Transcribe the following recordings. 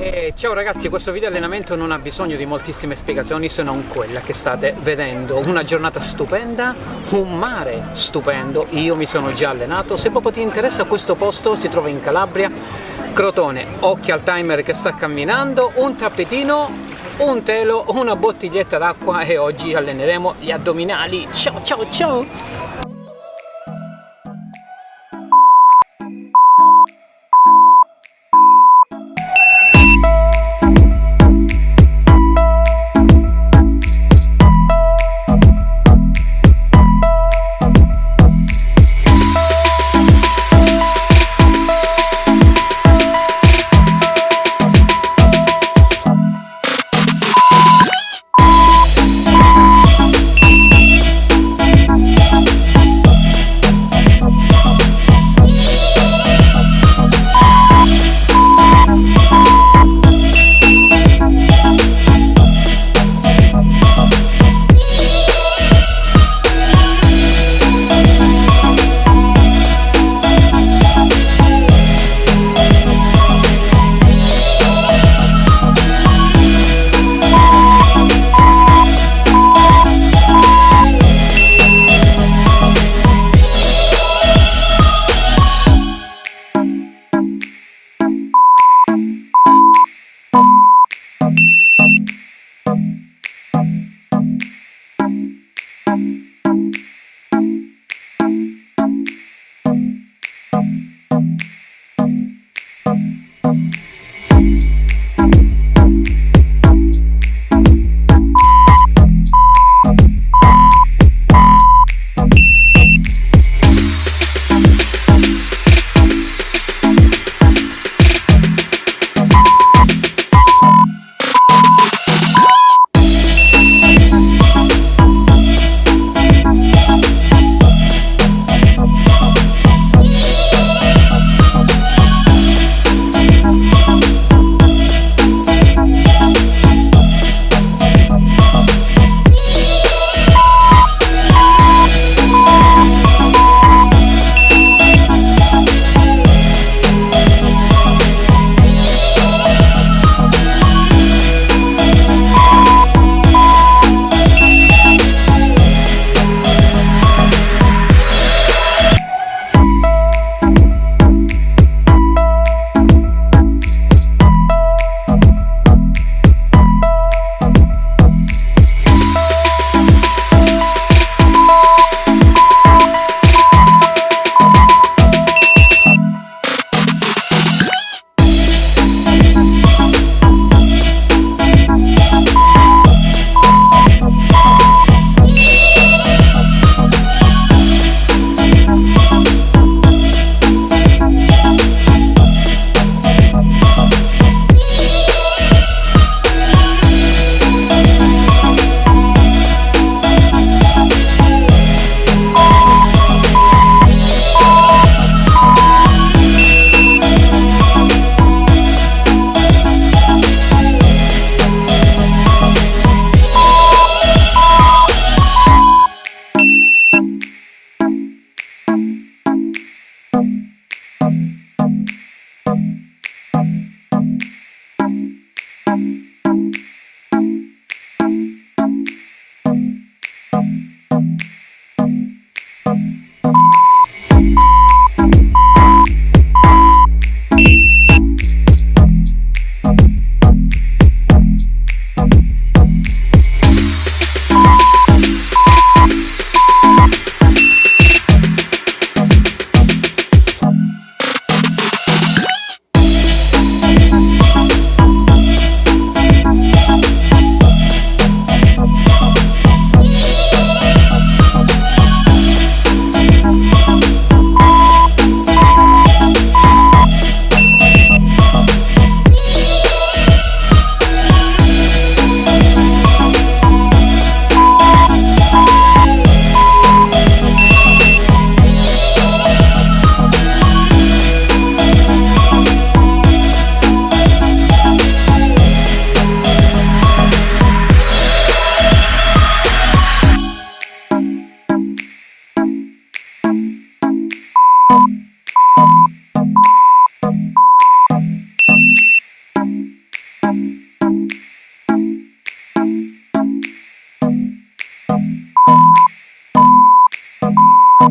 E ciao ragazzi, questo video allenamento non ha bisogno di moltissime spiegazioni se non quella che state vedendo. Una giornata stupenda, un mare stupendo, io mi sono già allenato. Se proprio ti interessa questo posto si trova in Calabria, Crotone, occhi al timer che sta camminando, un tappetino, un telo, una bottiglietta d'acqua e oggi alleneremo gli addominali. Ciao ciao ciao!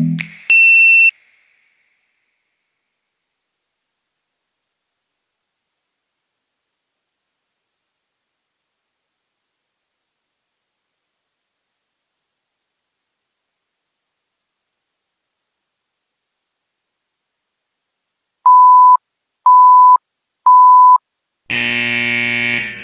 you.